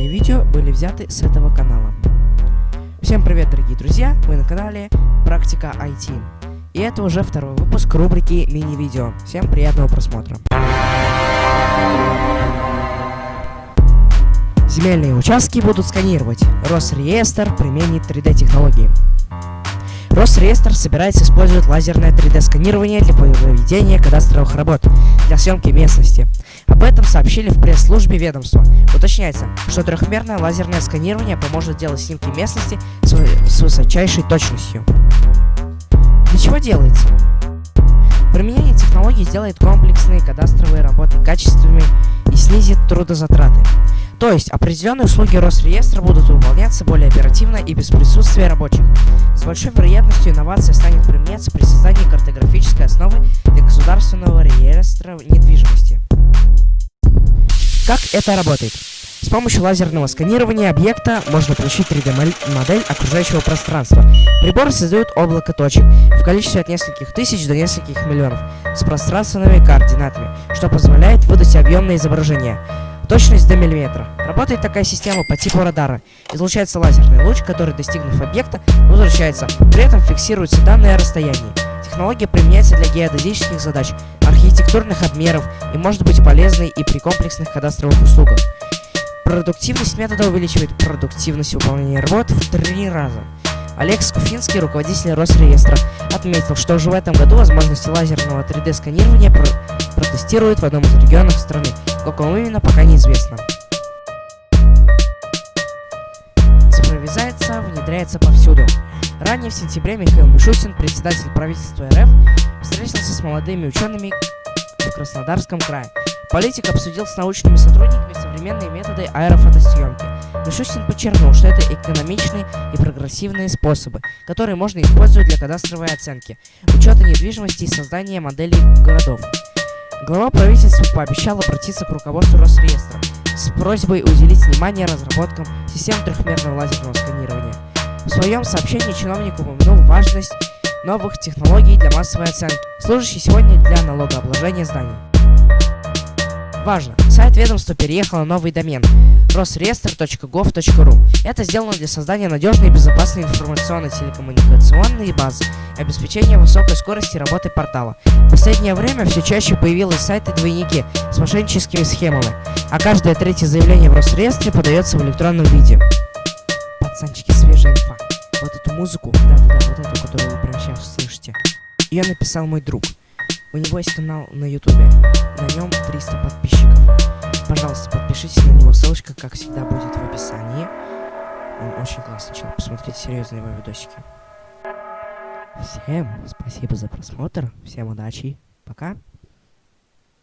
для видео были взяты с этого канала. Всем привет, дорогие друзья! Вы на канале Практика IT. И это уже второй выпуск рубрики мини-видео. Всем приятного просмотра. Земельные участки будут сканировать. Росреестр применит 3D-технологии. Росреестр собирается использовать лазерное 3D-сканирование для проведения кадастровых работ для съемки местности. Об этом сообщили в пресс-службе ведомства. Уточняется, что трехмерное лазерное сканирование поможет делать снимки местности с высочайшей точностью. Для чего делается? Сделает комплексные кадастровые работы качественными и снизит трудозатраты. То есть определенные услуги Росреестра будут выполняться более оперативно и без присутствия рабочих. С большой вероятностью инновация станет применяться при создании картографической основы для государственного реестра недвижимости. Как это работает? С помощью лазерного сканирования объекта можно получить 3D-модель окружающего пространства. Приборы создают облако точек в количестве от нескольких тысяч до нескольких миллионов с пространственными координатами, что позволяет выдать объемное изображение. Точность до миллиметра. Работает такая система по типу радара. Излучается лазерный луч, который, достигнув объекта, возвращается. При этом фиксируются данные о расстоянии. Технология применяется для геодезических задач, архитектурных обмеров и может быть полезной и при комплексных кадастровых услугах. Продуктивность метода увеличивает продуктивность выполнения работ в три раза. Олег Скуфинский, руководитель Росреестра, отметил, что уже в этом году возможности лазерного 3D-сканирования про протестируют в одном из регионов страны. Каком именно, пока неизвестно. Цифровизация внедряется повсюду. Ранее в сентябре Михаил Мишустин, председатель правительства РФ, встретился с молодыми учеными в Краснодарском крае. Политик обсудил с научными сотрудниками современные методы аэрофотосъемки. Мишустин подчеркнул, что это экономичные и прогрессивные способы, которые можно использовать для кадастровой оценки, учета недвижимости и создания моделей городов. Глава правительства пообещал обратиться к руководству Росреестра с просьбой уделить внимание разработкам систем трехмерного лазерного сканирования. В своем сообщении чиновник упомянул важность новых технологий для массовой оценки, служащей сегодня для налогообложения зданий. Важно! Сайт ведомства переехал на новый домен rosreestr.gov.ru. Это сделано для создания надежной и безопасной информационно-телекоммуникационной базы и обеспечения высокой скорости работы портала. В последнее время все чаще появились сайты-двойники с мошенническими схемами, а каждое третье заявление в Росреестре подается в электронном виде. Пацанчики, свежая инфа. Вот эту музыку, да-да-да, вот эту, которую вы прямо сейчас слышите, ее написал мой друг. У него есть канал на ютубе, на нем 300 подписчиков. Пожалуйста, подпишитесь на него, ссылочка, как всегда, будет в описании. Он очень классный человек, посмотрите серьезные его видосики. Всем спасибо за просмотр, всем удачи, пока.